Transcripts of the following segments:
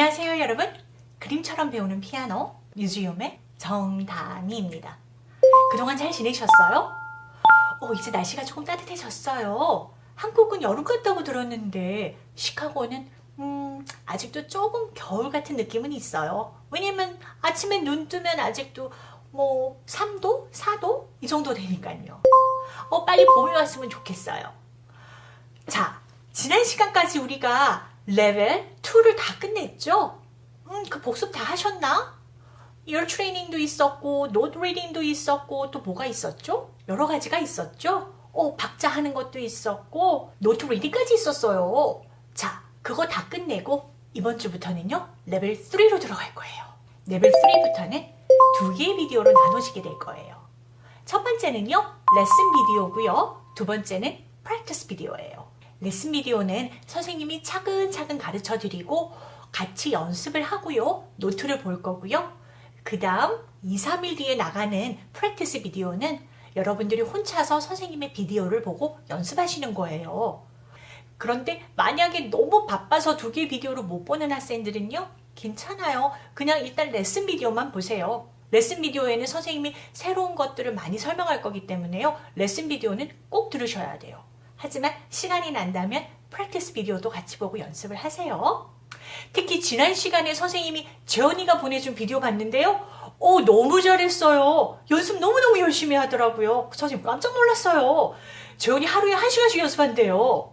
안녕하세요 여러분 그림처럼 배우는 피아노 뮤지엄의 정다미입니다 그동안 잘 지내셨어요? 어, 이제 날씨가 조금 따뜻해졌어요 한국은 여름 같다고 들었는데 시카고는 음, 아직도 조금 겨울 같은 느낌은 있어요 왜냐면 아침에 눈 뜨면 아직도 뭐 3도? 4도? 이 정도 되니까요 어, 빨리 봄이 왔으면 좋겠어요 자 지난 시간까지 우리가 레벨 2를 다 끝냈죠? 음, 그 복습 다 하셨나? ear training도 있었고 note reading도 있었고 또 뭐가 있었죠? 여러 가지가 있었죠? 어, 박자 하는 것도 있었고 note reading까지 있었어요. 자, 그거 다 끝내고 이번 주부터는요. 레벨 3로 들어갈 거예요. 레벨 3부터는 두 개의 비디오로 나눠지게 될 거예요. 첫 번째는요. 레슨 비디오고요. 두 번째는 practice 비디오예요. 레슨 비디오는 선생님이 차근차근 가르쳐 드리고 같이 연습을 하고요. note를 볼 거고요. 그 다음 2, 3일 뒤에 나가는 practice 비디오는 여러분들이 혼자서 선생님의 비디오를 보고 연습하시는 거예요. 그런데 만약에 너무 바빠서 두 개의 비디오를 못 보는 학생들은요. 괜찮아요. 그냥 일단 레슨 비디오만 보세요. 레슨 비디오에는 선생님이 새로운 것들을 많이 설명할 거기 때문에요. 레슨 비디오는 꼭 들으셔야 돼요. 하지만 시간이 난다면 프랙티스 비디오도 같이 보고 연습을 하세요. 특히 지난 시간에 선생님이 재원이가 보내준 비디오 봤는데요. 오 너무 잘했어요. 연습 너무너무 열심히 하더라고요. 선생님 깜짝 놀랐어요. 재원이 하루에 한 시간씩 연습한대요.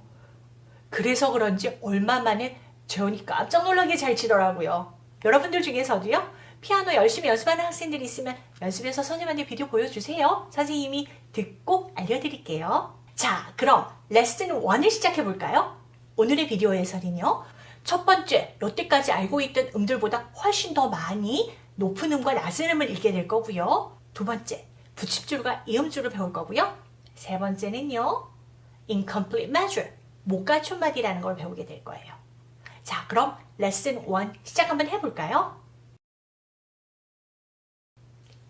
그래서 그런지 얼마 만에 재원이 깜짝 놀라게 잘 치더라고요. 여러분들 중에서도요. 피아노 열심히 연습하는 학생들이 있으면 연습해서 선생님한테 비디오 보여주세요. 선생님이 듣고 알려드릴게요. 자, 그럼 레슨 1을 시작해 볼까요? 오늘의 비디오에서는요. 첫 번째, 여태까지 알고 있던 음들보다 훨씬 더 많이 높은 음과 낮은 음을 읽게 될 거고요. 두 번째, 붙임줄과 이음줄을 배울 거고요. 세 번째는요. incomplete measure, 못 갖춘 마디라는 걸 배우게 될 거예요. 자, 그럼 레슨 1 시작 한번 해볼까요?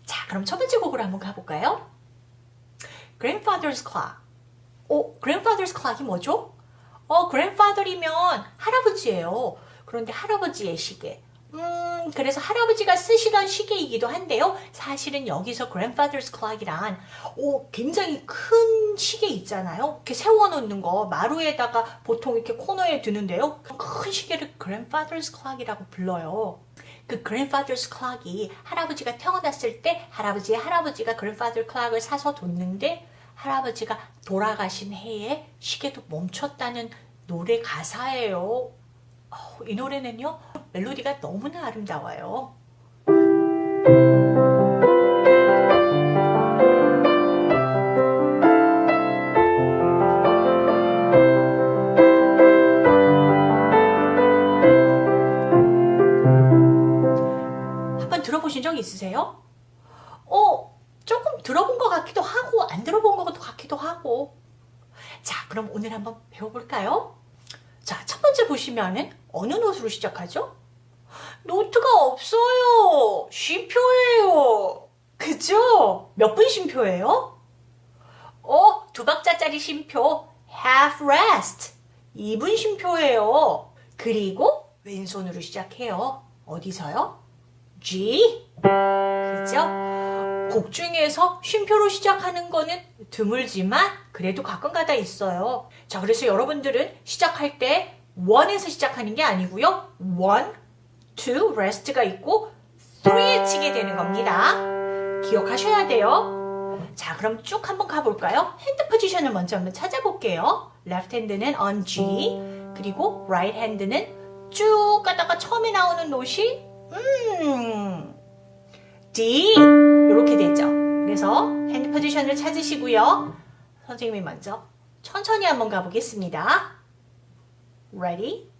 자, 그럼 첫 번째 곡으로 한번 가볼까요? Grandfather's Clock 어, grandfather's clock이 뭐죠? 어, grandfather이면 할아버지예요. 그런데 할아버지의 시계. 음, 그래서 할아버지가 쓰시던 시계이기도 한데요. 사실은 여기서 grandfather's clock이란 오, 굉장히 큰 시계 있잖아요. 이렇게 세워놓는 거 마루에다가 보통 이렇게 코너에 두는데요. 큰 시계를 grandfather's clock이라고 불러요. 그 grandfather's clock이 할아버지가 태어났을 때 할아버지의 할아버지가 grandfather clock을 사서 뒀는데 할아버지가 돌아가신 해에 시계도 멈췄다는 노래 가사예요. 어, 이 노래는요 멜로디가 너무나 아름다워요. 한번 들어보신 적 있으세요? 어, 조금 들어본 것 같기도 하고 안 들어 본 것 같기도 하고 자 그럼 오늘 한번 배워볼까요? 자 첫 번째 보시면은 어느 노트로 시작하죠? 노트가 없어요 쉼표예요 그죠? 몇 분 쉼표예요? 어, 두 박자짜리 쉼표 half rest 2분 쉼표예요 그리고 왼손으로 시작해요 어디서요? G 그죠? 곡 중에서 쉼표로 시작하는 거는 드물지만 그래도 가끔가다 있어요. 자, 그래서 여러분들은 시작할 때 1에서 시작하는 게 아니고요. 1, 2, rest가 있고 3에 치게 되는 겁니다. 기억하셔야 돼요. 자, 그럼 쭉 한번 가볼까요? hand position을 먼저 한번 찾아볼게요. left hand는 on G, 그리고 right hand는 쭉 가다가 처음에 나오는 노시 음, D 이렇게 되죠. 그래서 핸드 포지션을 찾으시고요. 선생님이 먼저 천천히 한번 가보겠습니다. Ready?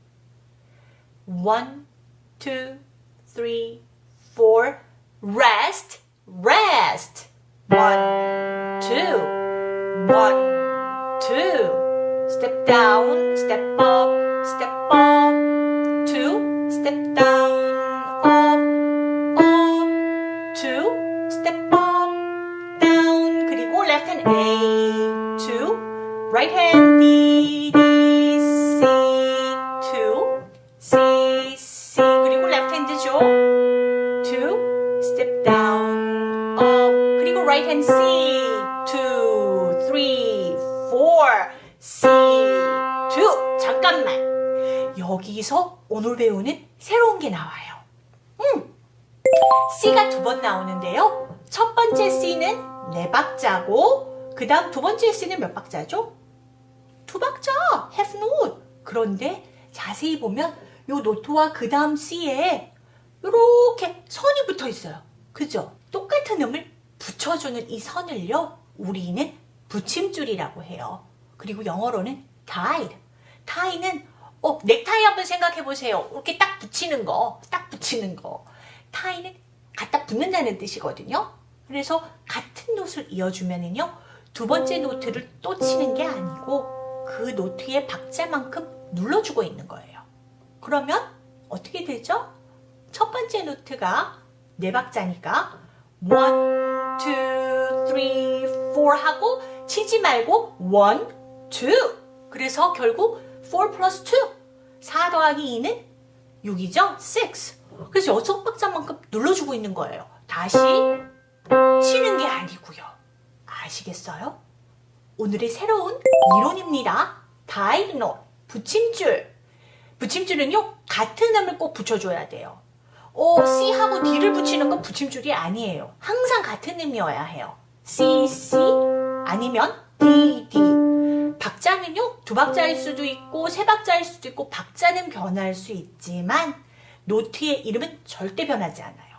One, two, three, four. Rest, rest. One, two, one, two. Step down, step up. right hand D, D, C, 2, C, C 그리고 left hand죠? 2, step down, up 그리고 right hand C, 2, 3, 4, C, 2 잠깐만. 여기서 오늘 배우는 새로운 게 나와요. 음. C가 두 번 나오는데요. 첫 번째 C는 네 박자고 그 다음 두 번째 C는 몇 박자죠? 두 박자. have note. 그런데 자세히 보면 요 노트와 그 다음 C에 이렇게 선이 붙어 있어요. 그죠? 똑같은 음을 붙여주는 이 선을요, 우리는 붙임줄이라고 해요. 그리고 영어로는 tie. tie는 어, 넥타이 한번 생각해 보세요. 이렇게 딱 붙이는 거, 딱 붙이는 거. tie는 갖다 붙는다는 뜻이거든요. 그래서 같은 노트를 이어주면은요, 두 번째 노트를 또 치는 게 아니고 그 노트의 박자만큼 눌러주고 있는 거예요. 그러면 어떻게 되죠? 첫 번째 노트가 네 박자니까 one, two, three, four 하고 치지 말고 one, two. 그래서 결국 4 plus 2, 4 더하기 2는 6이죠? 6. 그래서 여섯 박자만큼 눌러주고 있는 거예요. 다시 치는 게 아니고요. 아시겠어요? 오늘의 새로운 이론입니다. 다이노, 붙임줄. 붙임줄은요, 같은 음을 꼭 붙여줘야 돼요. 어, C하고 D를 붙이는 건 붙임줄이 아니에요. 항상 같은 음이어야 해요. C, C 아니면 D, D. 박자는요, 두 박자일 수도 있고, 세 박자일 수도 있고, 박자는 변할 수 있지만, 노트의 이름은 절대 변하지 않아요.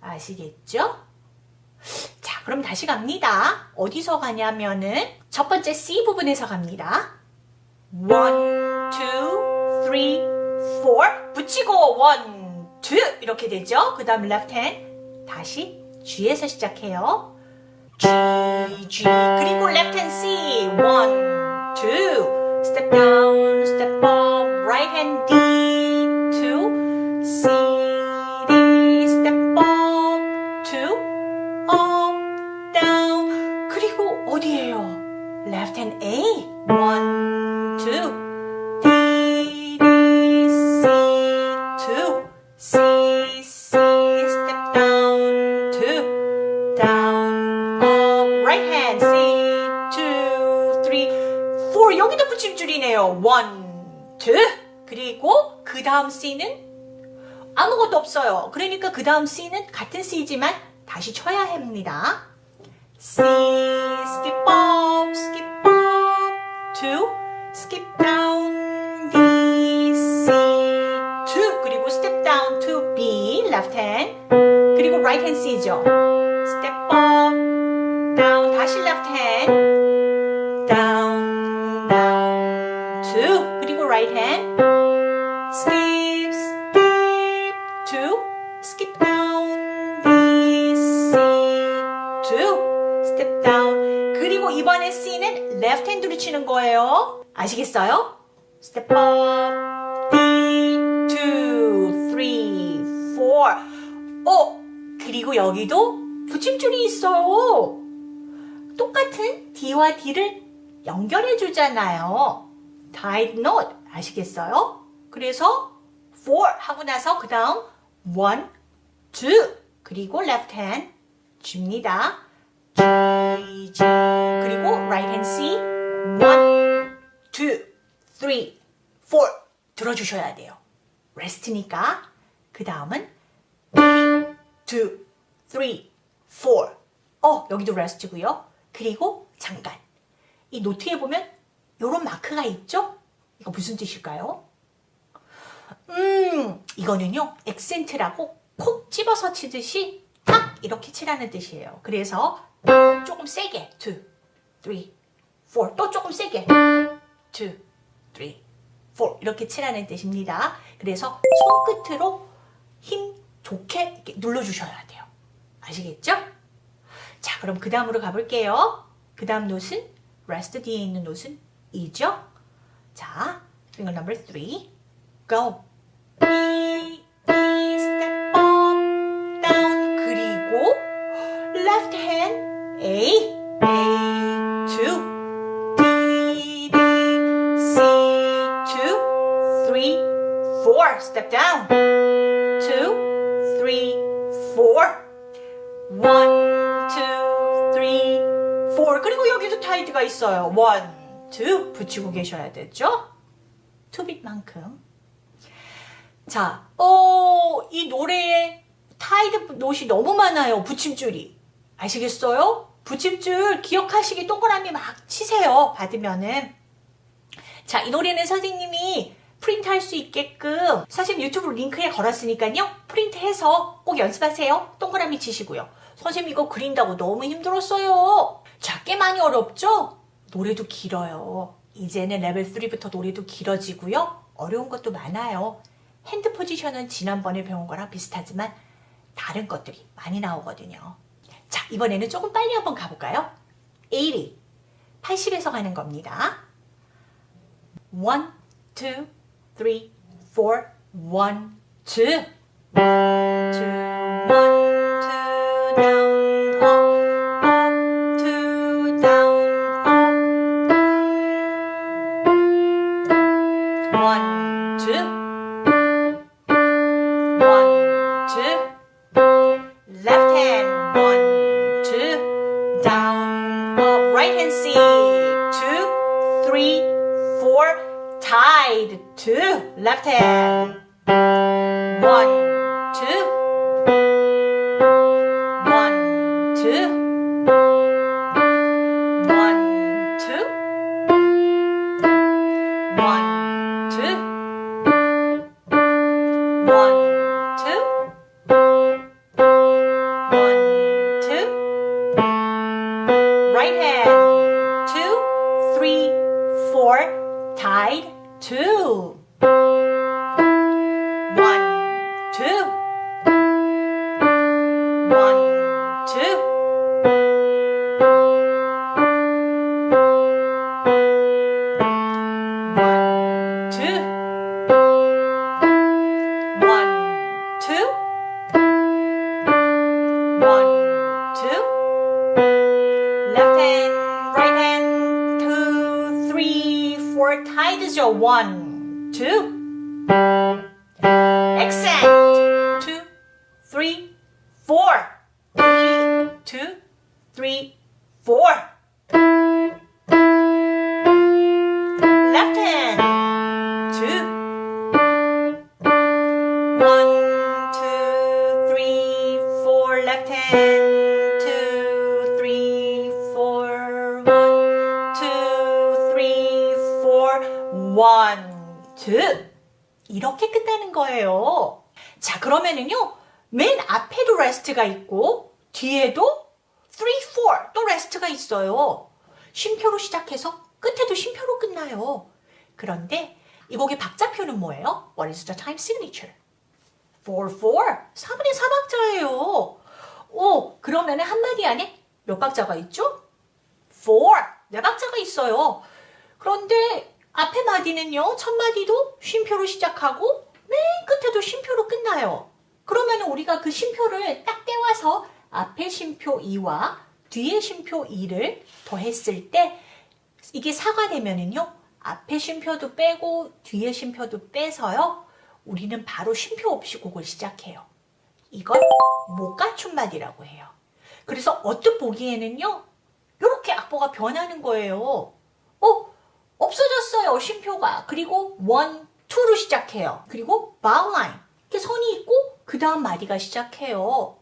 아시겠죠? 자, 그럼 다시 갑니다. 어디서 가냐면은, 첫 번째 C 부분에서 갑니다. one, two, three, four. 붙이고, one, two. 이렇게 되죠? 그 다음 left hand. 다시 G에서 시작해요. G, G. 그리고 left hand C. one, two. Step down, step up. Right hand D, two. C, 여기도 붙임줄이네요. one, two. 그리고 그 다음 C는 아무것도 없어요. 그러니까 그 다음 C는 같은 C지만 다시 쳐야 합니다. C, skip up, 2 skip down D C 2 그리고 step down to B left hand. 그리고 right hand C죠. Step up down 다시 left hand. Down down 2 그리고 right hand. Left hand로 치는 거예요. 아시겠어요? step up, D, two, three, four. 어, 그리고 여기도 붙임줄이 있어요. 똑같은 D와 D를 연결해 주잖아요. tied knot 아시겠어요? 그래서 four 하고 나서 그 다음 one, two 그리고 left hand 줍니다. G, G 그리고 right hand C one, two, three, four 들어주셔야 돼요. rest니까 그 다음은 two, three, four 어 여기도 rest고요. 그리고 잠깐 이 노트에 보면 이런 마크가 있죠? 이거 무슨 뜻일까요? 음, 이거는요, 액센트라고 콕 집어서 치듯이 탁 이렇게 치라는 뜻이에요. 그래서 조금 세게, 2, 3, 4, 또 조금 세게, 2, 3, 4 이렇게 치라는 뜻입니다. 그래서 손끝으로 힘 좋게 눌러주셔야 돼요. 아시겠죠? 자, 그럼 그 다음으로 가볼게요. 그 다음 노트는 rest 뒤에 있는 노트는 이죠? 자, finger number 3, go. E, E, step up, down. 그리고 left hand A, A, 2, D, D, C, 2, 3, 4. Step down. 2, 3, 4. 1, 2, four. 그리고 여기도 tide가 있어요. one, two 붙이고 계셔야 되죠. 투빗만큼. 자, 어, 이 노래에 tied note이 너무 많아요. 붙임줄이. 아시겠어요? 붙임줄 기억하시기 동그라미 막 치세요. 받으면은. 자, 이 노래는 선생님이 프린트 할 수 있게끔 선생님 유튜브 링크에 걸었으니까요. 프린트해서 꼭 연습하세요. 동그라미 치시고요. 선생님 이거 그린다고 너무 힘들었어요. 자, 꽤 많이 어렵죠? 노래도 길어요. 이제는 레벨 3부터 노래도 길어지고요. 어려운 것도 많아요. 핸드 포지션은 지난번에 배운 거랑 비슷하지만 다른 것들이 많이 나오거든요. 자, 이번에는 조금 빨리 한번 가볼까요? 80, 80에서 가는 겁니다. 1, 2, 3, 4, 1, 2, 2, 1, 끝에도 쉼표로 끝나요. 그런데 이 곡의 박자표는 뭐예요? What is the time signature? 4, 4. 4분의 4박자예요. 오, 그러면 한마디 안에 몇 박자가 있죠? 4. 네 박자가 있어요. 그런데 앞에 마디는요, 첫 마디도 쉼표로 시작하고 맨 끝에도 쉼표로 끝나요. 그러면 우리가 그 쉼표를 딱 떼와서 앞에 쉼표 2와 뒤에 쉼표 2를 더했을 때 이게 4가 되면은요, 앞에 쉼표도 빼고 뒤에 쉼표도 빼서요, 우리는 바로 쉼표 없이 곡을 시작해요. 이걸 마디라고 해요. 그래서 어뜻 보기에는요, 이렇게 악보가 변하는 거예요. 어? 없어졌어요, 쉼표가. 그리고 1, 2로 시작해요. 그리고 바운라인. 이렇게 선이 있고, 그 다음 마디가 시작해요.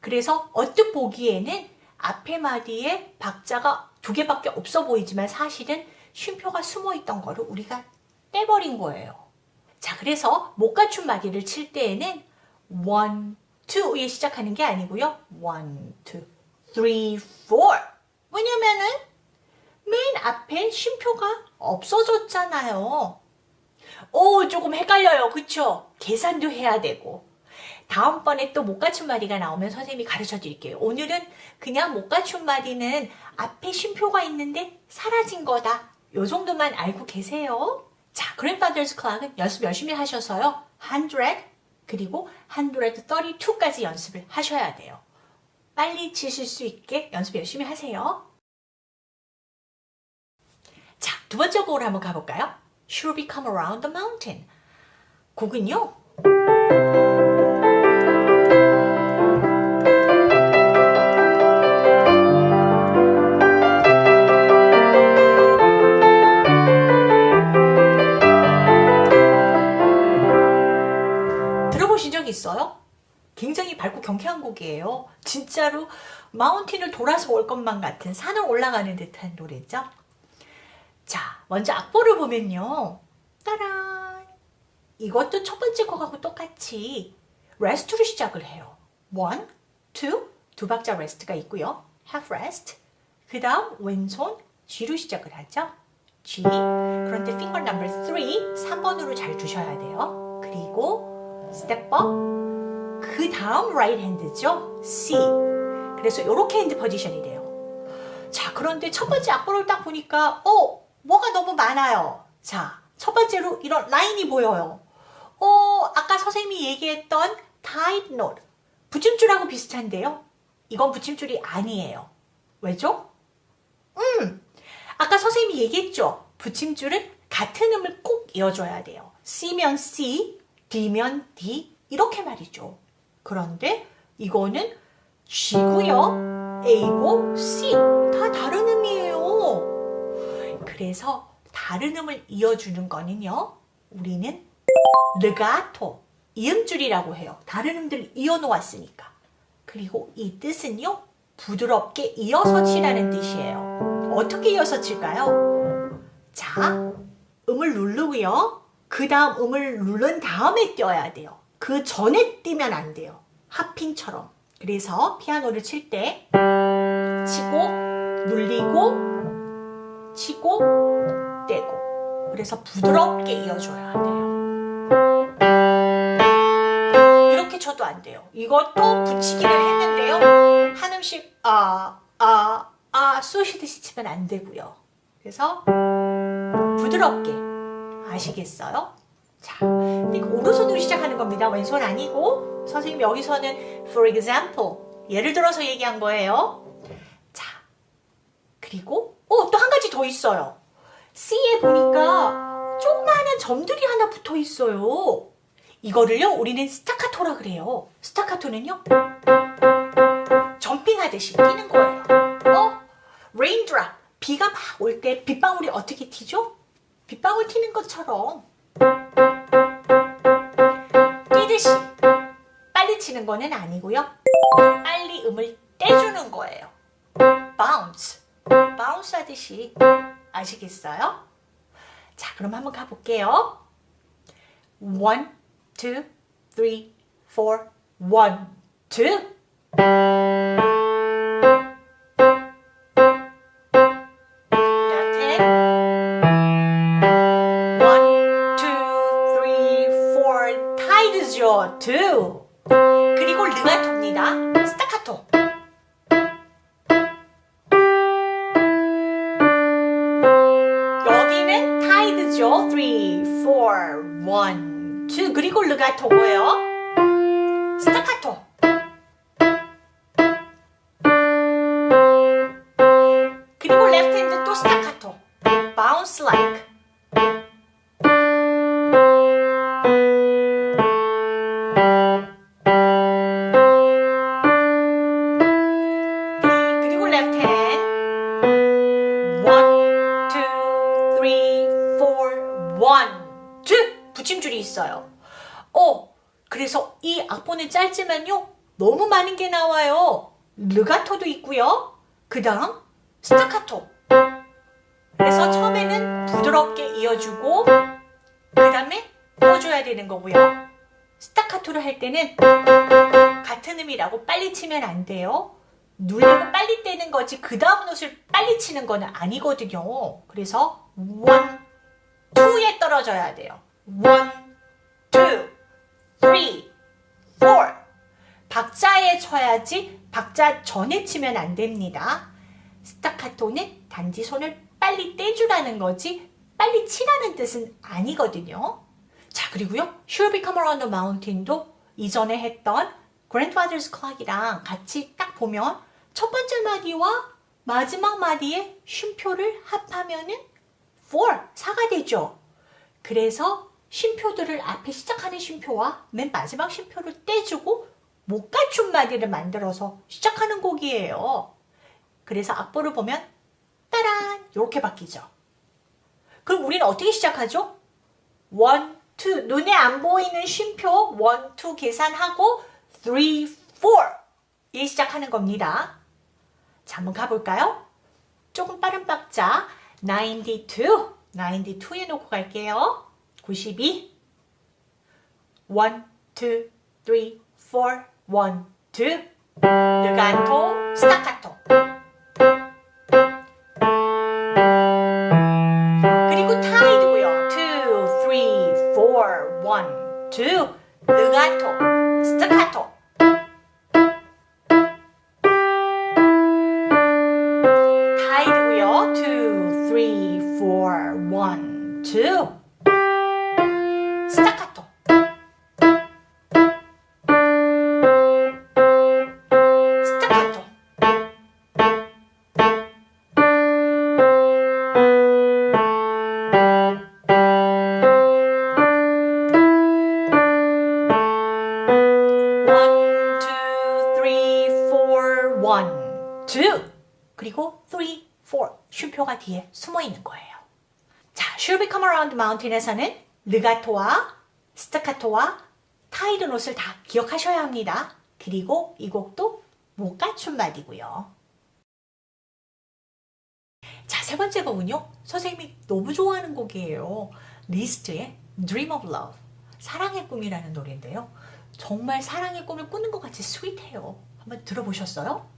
그래서 어뜻 보기에는 앞에 마디에 박자가 두 개밖에 없어 보이지만 사실은 쉼표가 숨어 있던 거를 우리가 떼버린 거예요. 자, 그래서 못 갖춘 마디를 칠 때에는 1, 2에 시작하는 게 아니고요. 1, 2, 3, 4. 왜냐면은 맨 앞에 쉼표가 없어졌잖아요. 오, 조금 헷갈려요. 그쵸? 계산도 해야 되고. 다음번에 또 못 갖춘 마디가 나오면 선생님이 가르쳐 드릴게요. 오늘은 그냥 못 갖춘 마디는 앞에 쉼표가 있는데 사라진 거다. 요 정도만 알고 계세요. 자, Grandfather's Clock은 연습 열심히 하셔서요. 100 그리고 132까지 연습을 하셔야 돼요. 빨리 치실 수 있게 연습 열심히 하세요. 자, 두 번째 곡으로 한번 가볼까요? Should we come around the mountain? 곡은요. 경쾌한 곡이에요. 진짜로 mountain을 돌아서 올 것만 같은 산을 올라가는 듯한 노래죠. 자, 먼저 악보를 보면요. 따란! 이것도 첫 번째 곡하고 똑같이 rest로 시작을 해요. one, two, 두 박자 rest가 있고요. half rest. 그 다음 왼손 G로 시작을 하죠. G. 그런데 finger number 3, 3번으로 잘 두셔야 돼요. 그리고 step up. 그 다음 right hand죠. C. 그래서 이렇게 핸드 포지션이 돼요. 자, 그런데 첫 번째 악보를 딱 보니까 어, 뭐가 너무 많아요. 자, 첫 번째로 이런 라인이 보여요. 어, 아까 선생님이 얘기했던 tight note. 붙임줄하고 비슷한데요. 이건 붙임줄이 아니에요. 왜죠? 음, 아까 선생님이 얘기했죠. 붙임줄은 같은 음을 꼭 이어줘야 돼요. C면 C, D면 D 이렇게 말이죠. 그런데 이거는 G고요. A고 C 다 다른 음이에요. 그래서 다른 음을 이어주는 거는요. 우리는 르가토, 이음줄이라고 해요. 다른 음들을 이어놓았으니까. 그리고 이 뜻은요. 부드럽게 이어서 치라는 뜻이에요. 어떻게 이어서 칠까요? 자, 음을 누르고요. 그 다음 음을 누른 다음에 띄어야 돼요. 그 전에 띄면 안 돼요. 하핑처럼. 그래서 피아노를 칠 때 치고 눌리고 치고 떼고 그래서 부드럽게 이어줘야 돼요. 이렇게 쳐도 안 돼요. 이것도 붙이기를 했는데요. 한 음씩 아, 아, 아 쏘시듯이 치면 안 되고요. 그래서 부드럽게 아시겠어요? 자, 근데 오른손으로 시작하는 겁니다. 왼손 아니고 선생님 여기서는 for example 예를 들어서 얘기한 거예요. 자, 그리고 어, 또 한 가지 더 있어요. C에 보니까 조그마한 점들이 하나 붙어 있어요. 이거를요, 우리는 스타카토라 그래요. 스타카토는요, jumping하듯이 뛰는 거예요. 어? raindrop. 비가 막 올 때 빗방울이 어떻게 튀죠? 빗방울 튀는 것처럼 뛰듯이 빨리 치는 거는 아니고요. 빨리 음을 떼주는 거예요. bounce. bounce 하듯이 아시겠어요? 자, 그럼 한번 가볼게요. one, two, three, four, one, two. 있어요. 어, 그래서 이 악보는 짧지만요. 너무 많은 게 나와요. 르가토도 있고요. 그 다음 스타카토. 그래서 처음에는 부드럽게 이어주고 그 다음에 떼어줘야 되는 거고요. 스타카토를 할 때는 같은 음이라고 빨리 치면 안 돼요. 눌리고 빨리 떼는 거지 그 다음 노트를 빨리 치는 거는 아니거든요. 그래서 one, two에 떨어져야 돼요. one, 박자에 쳐야지 박자 전에 치면 안 됩니다. 스타카토는 단지 손을 빨리 떼주라는 거지 빨리 치라는 뜻은 아니거든요. 자 그리고요. Sure Become Around the Mountain도 이전에 했던 Grandfather's Clock이랑 같이 딱 보면 첫 번째 마디와 마지막 마디의 쉼표를 합하면 은 4, 4가 되죠. 그래서 쉼표들을 앞에 시작하는 쉼표와 맨 마지막 쉼표를 떼주고 못 갖춘 마디를 만들어서 시작하는 곡이에요. 그래서 악보를 보면 따란 이렇게 바뀌죠. 그럼 우리는 어떻게 시작하죠? 1, 2 눈에 안 보이는 쉼표 1, 2 계산하고 3, 4이 시작하는 겁니다. 자, 한번 가볼까요? 조금 빠른 박자 92 92에 놓고 갈게요. 92 1, 2, 3, 4 1, 2 르가토, 스타카토. 그리고 타이드고요. 2, 3, 4, 1, 2 르가토, 스타카토. 타이드고요. 2, 3, 4, 1, 2 Mountain에서는 레가토와 스타카토와 tied note를 다 기억하셔야 합니다. 그리고 이 곡도 못갖춘마디고요. 자, 세 번째 곡은요. 선생님이 너무 좋아하는 곡이에요. 리스트의 Dream of Love. 사랑의 꿈이라는 노래인데요. 정말 사랑의 꿈을 꾸는 것 같이 스윗해요. 한번 들어보셨어요?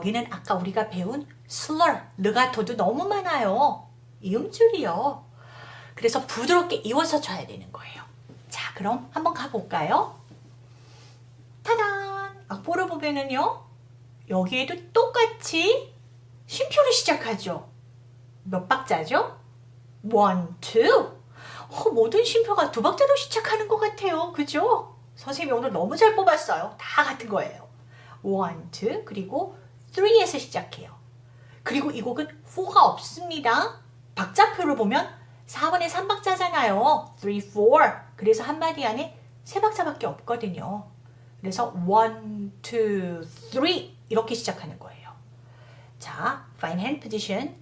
여기는 아까 우리가 배운 slur, legato도 너무 많아요. 이음줄이요. 그래서 부드럽게 이어서 쳐야 되는 거예요. 자, 그럼 한번 가볼까요? 타단! 악보를 보면은요. 여기에도 똑같이 쉼표를 시작하죠. 몇 박자죠? one, two. 어, 모든 쉼표가 두 박자로 시작하는 것 같아요. 그죠? 선생님이 오늘 너무 잘 뽑았어요. 다 같은 거예요. one, two, 그리고 three에서 시작해요. 그리고 이 곡은 4가 없습니다. 박자표를 보면 4번에 3박자잖아요. 3, 4. 그래서 한 마디 안에 3박자밖에 없거든요. 그래서 1, 2, 3 이렇게 시작하는 거예요. 자, fine hand position.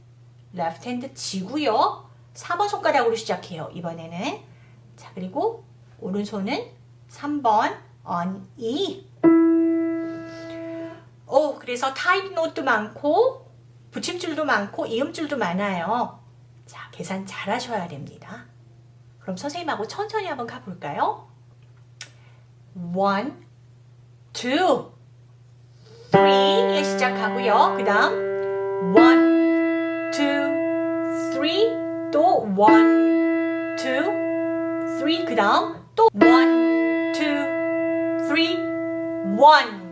left hand 지고요. 4번 손가락으로 시작해요. 이번에는. 자, 그리고 오른손은 3번 on E. 그래서 타입노트 많고 붙임줄도 많고 이음줄도 많아요. 자, 계산 잘 하셔야 됩니다. 그럼 선생님하고 천천히 한번 가볼까요? 1, 2, 3에 시작하고요. 그 다음 1, 2, 3, 또 1, 2, 3, 그 다음 또 1, 2, 3, 1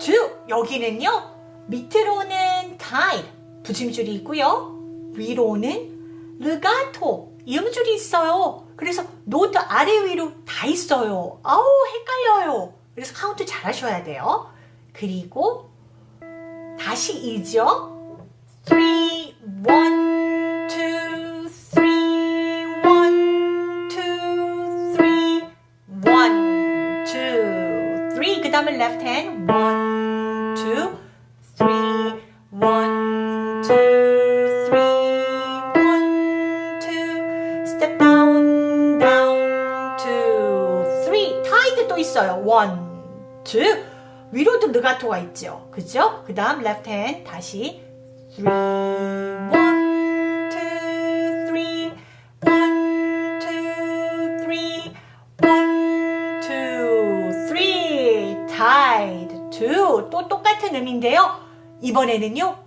즉 여기는요 밑으로는 tied 붙임줄이 있고요 위로는 legato 이음줄이 있어요. 그래서 노트 아래 위로 다 있어요. 아우 헷갈려요. 그래서 카운트 잘 하셔야 돼요. 그리고 다시 이죠. 3, 1, 2, 3 1, 2, 3 1, 2, 3그 다음은 left hand 1 또 있어요. 1, 2. 위로도 르가토가 있죠. 그죠? 그 다음 left hand 다시 3, 1, 2, 3, 1, 2, 3, 1, 2, 3, tied, 2. 또 똑같은 음인데요. 이번에는요.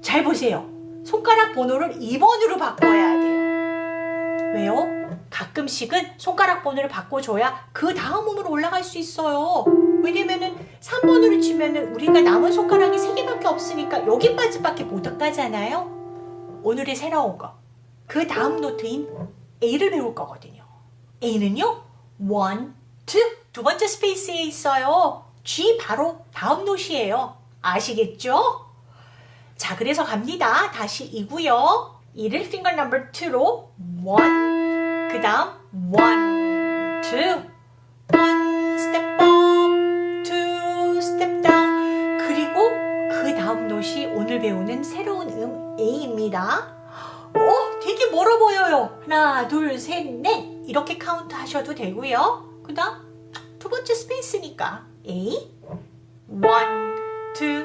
잘 보세요. 손가락 번호를 2번으로 바꿔야 돼요. 왜요? 가끔씩은 손가락 번호를 바꿔줘야 그 다음 음으로 올라갈 수 있어요. 왜냐면은 3번으로 치면은 우리가 남은 손가락이 3개밖에 없으니까 여기까지밖에 못 가잖아요. 오늘의 새로운 거. 그 다음 note인 A를 배울 거거든요. A는요, 1, 2, 두 번째 space에 있어요. G 바로 다음 note이에요. 아시겠죠? 자, 그래서 갑니다. 다시 E고요. E를 finger number 2로 1, 그 다음 1, 2, 1 step up, 2 step down 그리고 그 다음 노시 오늘 배우는 새로운 음 A입니다. 오, 되게 멀어 보여요. 하나, 둘, 셋, 넷 이렇게 카운트 하셔도 되고요. 그 다음 두 번째 space니까 A 1, 2,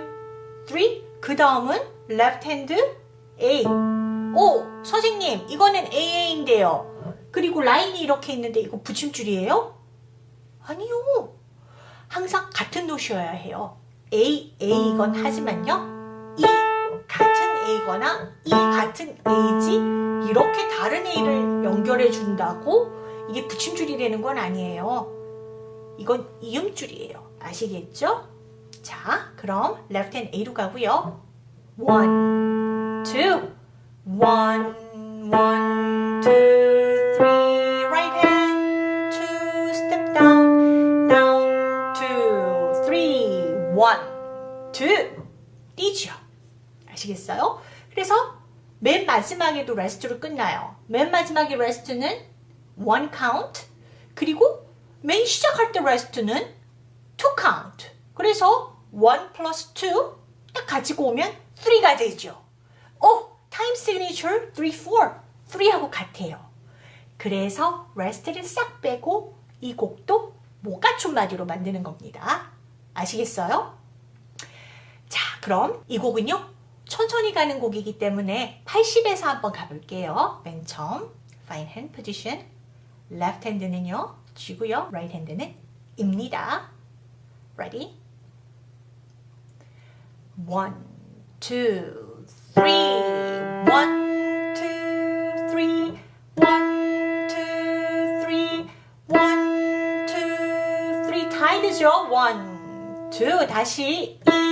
3. 그 다음은 left hand A. 오, 선생님, 이거는 AA인데요. 그리고 라인이 이렇게 있는데 이거 붙임줄이에요? 아니요. 항상 같은 노셔야 해요. A, A이건 하지만요. 이 같은 A거나 이 같은 A지 이렇게 다른 A를 연결해 준다고 이게 붙임줄이 되는 건 아니에요. 이건 이음줄이에요. 아시겠죠? 자, 그럼 left hand A로 가고요. one, two, one, one, two, two, 뛰죠. 아시겠어요? 그래서 맨 마지막에도 레스트로 끝나요. 맨 마지막에 레스트는 one count, 그리고 맨 시작할 때 rest는 two count. 그래서 1 플러스 2딱 가지고 오면 3가 되죠. 오, time signature 3, 4. 3하고 같아요. 그래서 rest를 싹 빼고 이 곡도 못 갖춘 마디로 만드는 겁니다. 아시겠어요? 자, 그럼 이 곡은요. 천천히 가는 곡이기 때문에 80에서 한번 가볼게요. 맨 처음 fine hand position left hand는요. G고요. right hand는 입니다. Ready? One, two, three. One, two, three. One, two, three. One, two, three. 타이드죠? One, two. 다시 E,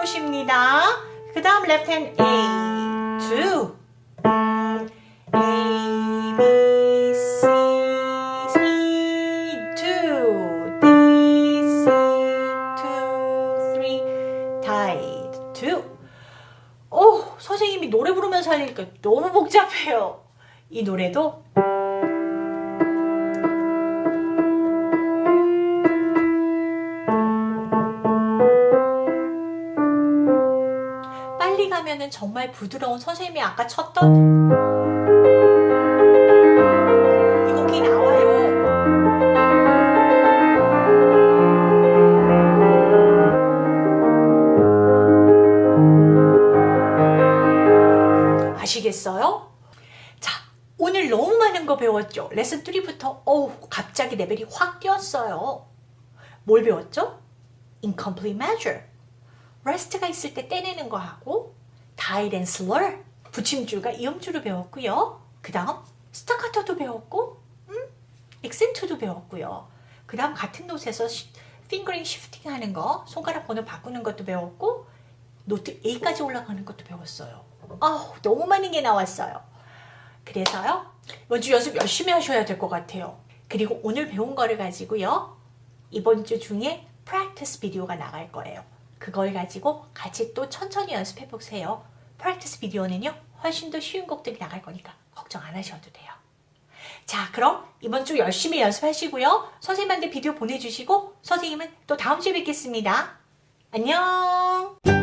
노시입니다. 그 다음 left hand A. two. A, B, C, C, two, D, C, two, three, tied, two. 오, 선생님이 노래 부르면서 하니까 너무 복잡해요. 이 노래도 가면은 정말 부드러운 선생님이 아까 쳤던 이 곡이 나와요. 아시겠어요? 자, 오늘 너무 많은 거 배웠죠? 레슨 3부터 어우 갑자기 레벨이 확 뛰었어요. 뭘 배웠죠? incomplete measure. rest가 있을 때 떼내는 거 하고 tied and slur 붙임줄과 이음줄을 배웠고요. 그 다음 스타카토도 배웠고 음? 액센트도 배웠고요. 그 다음 같은 note에서 fingering shifting 하는 거 손가락 번호 바꾸는 것도 배웠고 note A까지 올라가는 것도 배웠어요. 아우 너무 많은 게 나왔어요. 그래서요 이번 주 연습 열심히 하셔야 될 것 같아요. 그리고 오늘 배운 거를 가지고요 이번 주 중에 practice 비디오가 나갈 거예요. 그걸 가지고 같이 또 천천히 연습해 보세요. practice 비디오는요 훨씬 더 쉬운 곡들이 나갈 거니까 걱정 안 하셔도 돼요. 자 그럼 이번 주 열심히 연습하시고요. 선생님한테 비디오 보내주시고 선생님은 또 다음 주에 뵙겠습니다. 안녕